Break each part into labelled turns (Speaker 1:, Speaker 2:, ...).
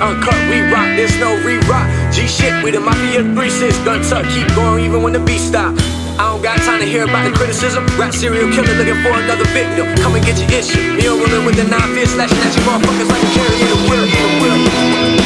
Speaker 1: uncut, we rock, there's no re-rock. G shit, we the mafia 3-6, gun tuck, keep going even when the beat stop. I don't got time to hear about the criticism. Rap serial killer looking for another victim. Come and get your issue. Me a rolling with the nine fist, slashing at you motherfuckers like a carrier in a wheel,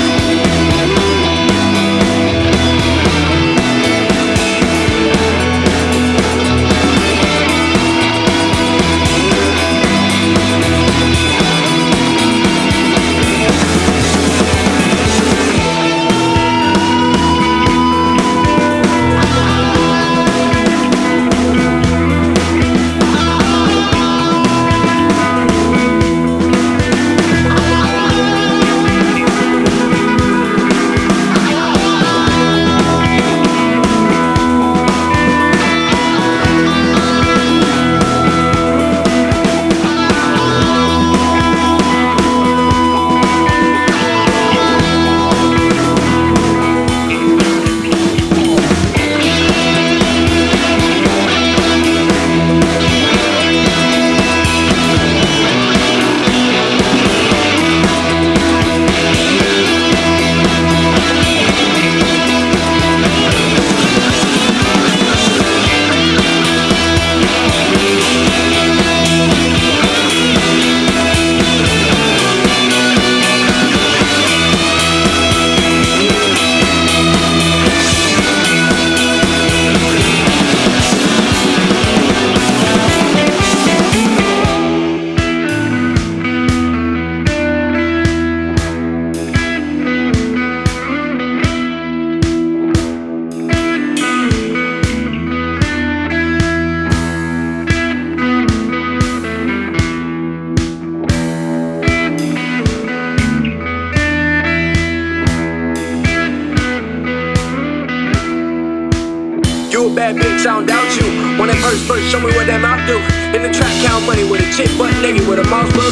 Speaker 1: a butt naked with a mouse,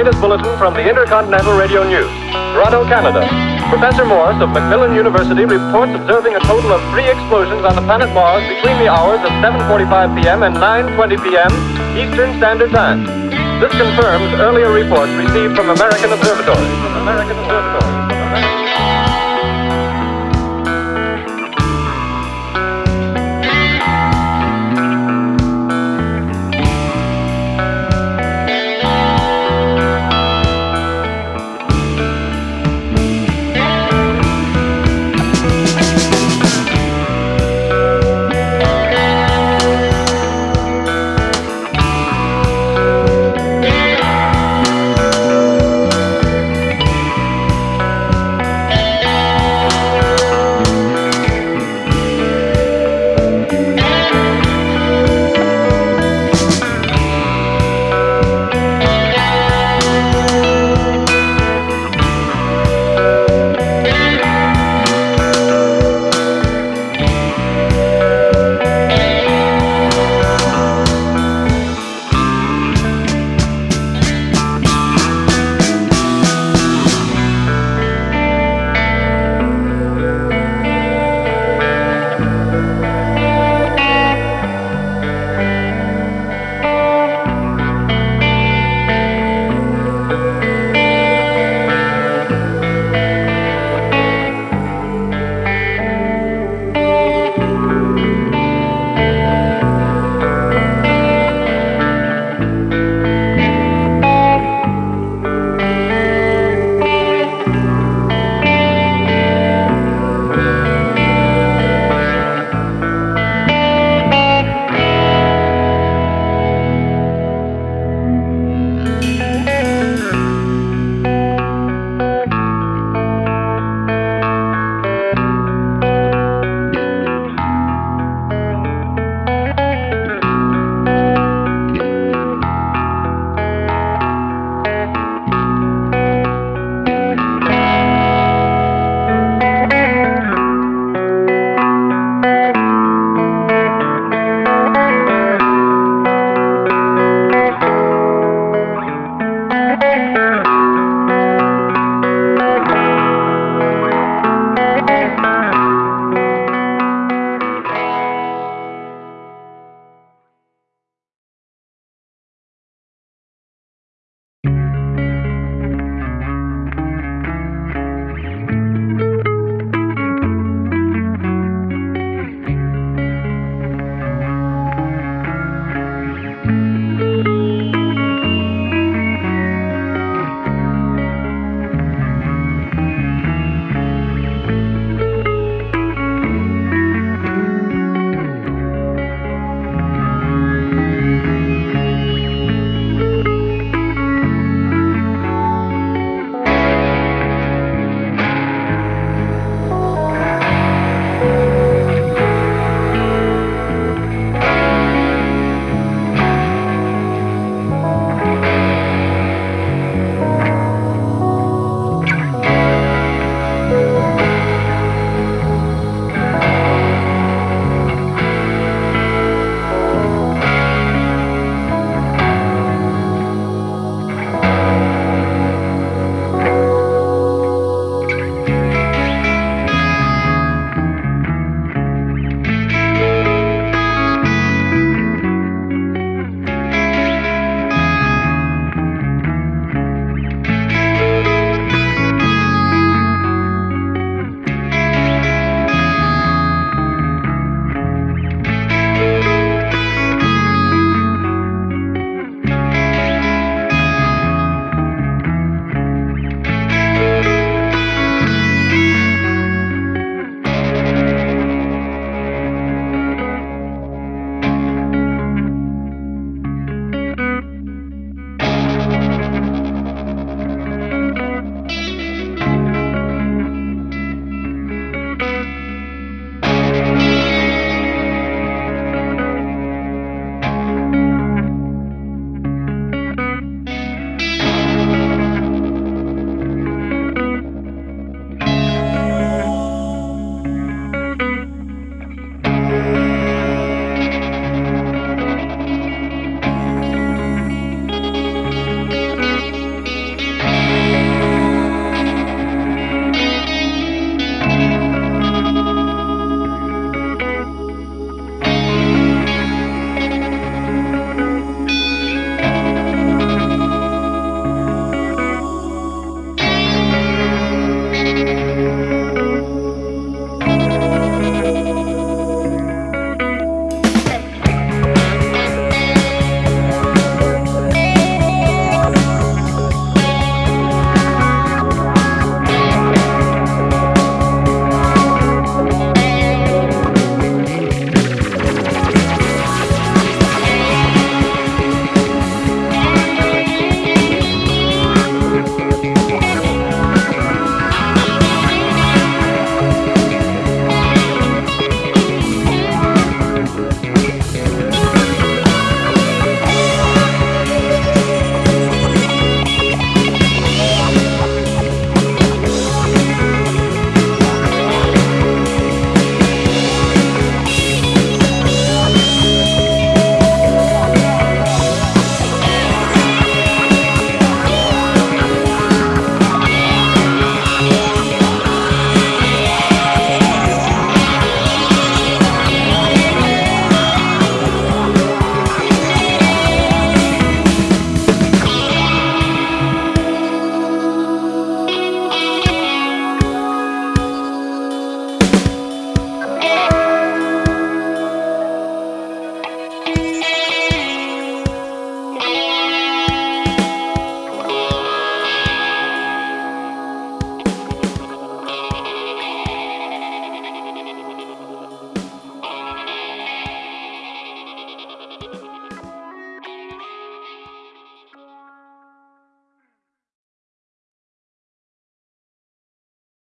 Speaker 2: latest bulletin from the Intercontinental Radio News. Toronto, Canada. Professor Morris of McGill University reports observing a total of three explosions on the planet Mars between the hours of 7.45 p.m. and 9.20 p.m. Eastern Standard Time. This confirms earlier reports received from American observatories.